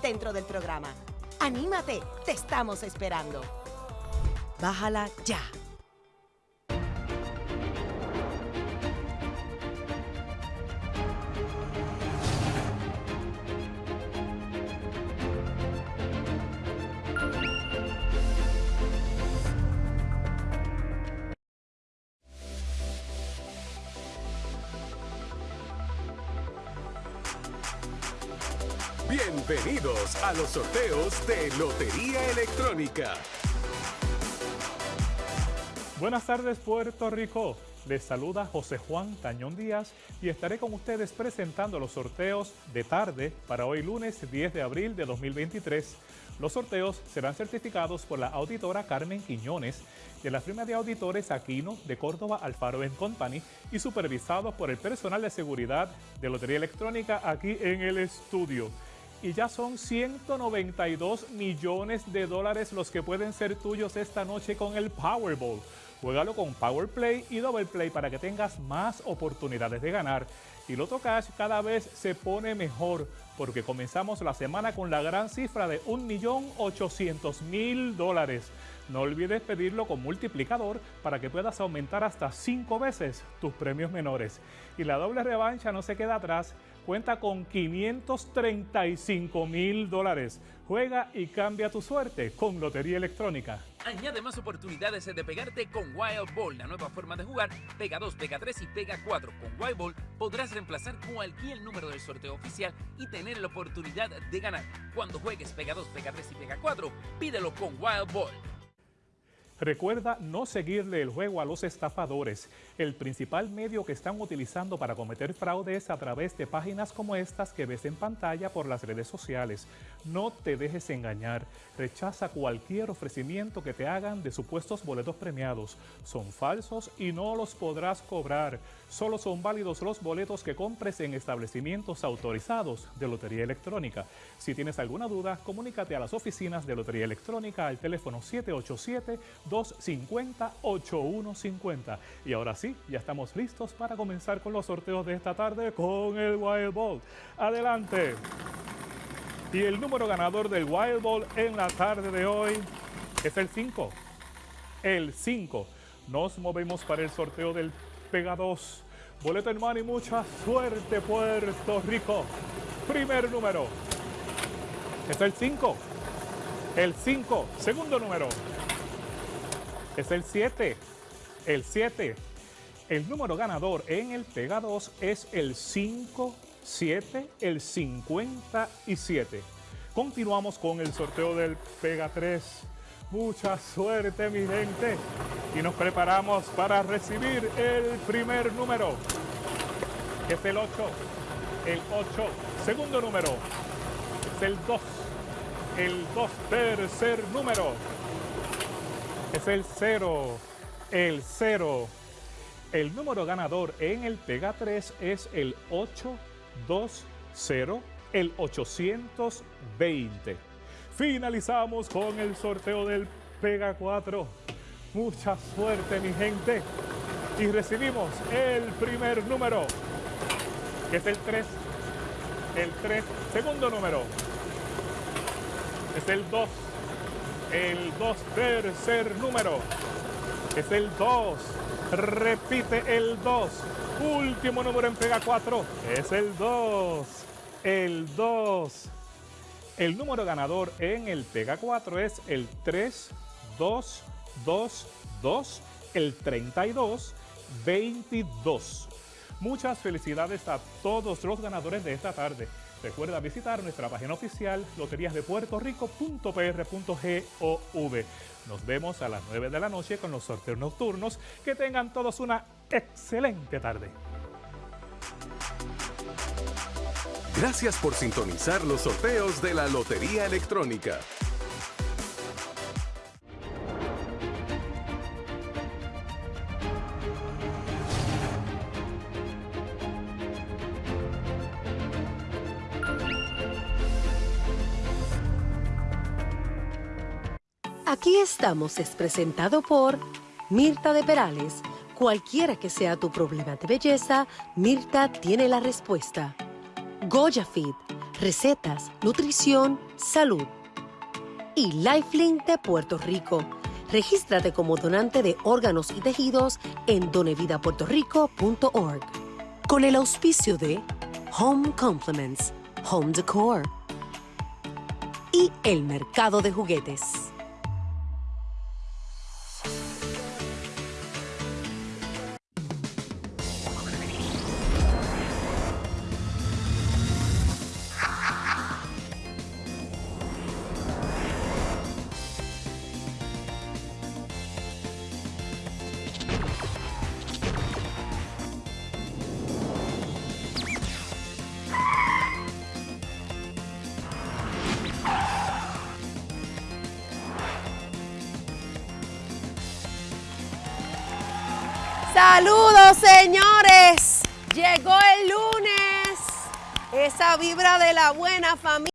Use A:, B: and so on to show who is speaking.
A: dentro del programa. ¡Anímate! ¡Te estamos esperando! Bájala ya.
B: Bienvenidos a los sorteos de Lotería Electrónica.
C: Buenas tardes Puerto Rico. Les saluda José Juan Tañón Díaz y estaré con ustedes presentando los sorteos de tarde para hoy lunes 10 de abril de 2023. Los sorteos serán certificados por la auditora Carmen Quiñones de la firma de auditores Aquino de Córdoba Alfaro Company y supervisados por el personal de seguridad de Lotería Electrónica aquí en el estudio y ya son 192 millones de dólares los que pueden ser tuyos esta noche con el Powerball. Juégalo con Power Play y Double Play para que tengas más oportunidades de ganar. Y Loto Cash cada vez se pone mejor porque comenzamos la semana con la gran cifra de 1.800.000 dólares. No olvides pedirlo con multiplicador para que puedas aumentar hasta 5 veces tus premios menores. Y la doble revancha no se queda atrás cuenta con 535 mil dólares. Juega y cambia tu suerte con Lotería Electrónica.
D: Añade más oportunidades de pegarte con Wild Ball, la nueva forma de jugar. Pega 2, pega 3 y pega 4. Con Wild Ball podrás reemplazar cualquier número del sorteo oficial y tener la oportunidad de ganar. Cuando juegues pega 2, pega 3 y pega 4, pídelo con Wild Ball.
C: Recuerda no seguirle el juego a los estafadores. El principal medio que están utilizando para cometer fraude es a través de páginas como estas que ves en pantalla por las redes sociales. No te dejes engañar. Rechaza cualquier ofrecimiento que te hagan de supuestos boletos premiados. Son falsos y no los podrás cobrar. Solo son válidos los boletos que compres en establecimientos autorizados de Lotería Electrónica. Si tienes alguna duda, comunícate a las oficinas de Lotería Electrónica al teléfono 787-250-8150. Y ahora sí, ya estamos listos para comenzar con los sorteos de esta tarde con el Wild Ball. Adelante. Y el número ganador del Wild Ball en la tarde de hoy es el 5. El 5. Nos movemos para el sorteo del Pega 2. Boleto en mano y mucha suerte, Puerto Rico. Primer número. Es el 5. El 5. Segundo número. Es el 7. El 7. El número ganador en el Pega 2 es el 5, 7, el 57. Continuamos con el sorteo del Pega 3. Mucha suerte, mi gente. Y nos preparamos para recibir el primer número. Es el 8. El 8. Segundo número. Es el 2. El 2. Tercer número. Es el 0. El 0. El número ganador en el Pega 3 es el 820, el 820. Finalizamos con el sorteo del Pega 4. Mucha suerte, mi gente. Y recibimos el primer número, que es el 3. El 3, segundo número. Es el 2. El 2, tercer número. Es el 2. Repite el 2. Último número en Pega 4 es el 2. El 2. El número ganador en el Pega 4 es el 3, 2, 2, 2, el 32, 22. Muchas felicidades a todos los ganadores de esta tarde. Recuerda visitar nuestra página oficial loteriasdepuertorico.pr.gov. Nos vemos a las 9 de la noche con los sorteos nocturnos. Que tengan todos una excelente tarde.
B: Gracias por sintonizar los sorteos de la Lotería Electrónica.
A: Aquí estamos es presentado por Mirta de Perales. Cualquiera que sea tu problema de belleza, Mirta tiene la respuesta. Goya Fit, recetas, nutrición, salud. Y Lifelink de Puerto Rico. Regístrate como donante de órganos y tejidos en donevidapuertorico.org. Con el auspicio de Home Compliments, Home Decor y el mercado de juguetes.
E: Saludos señores, llegó el lunes, esa vibra de la buena familia.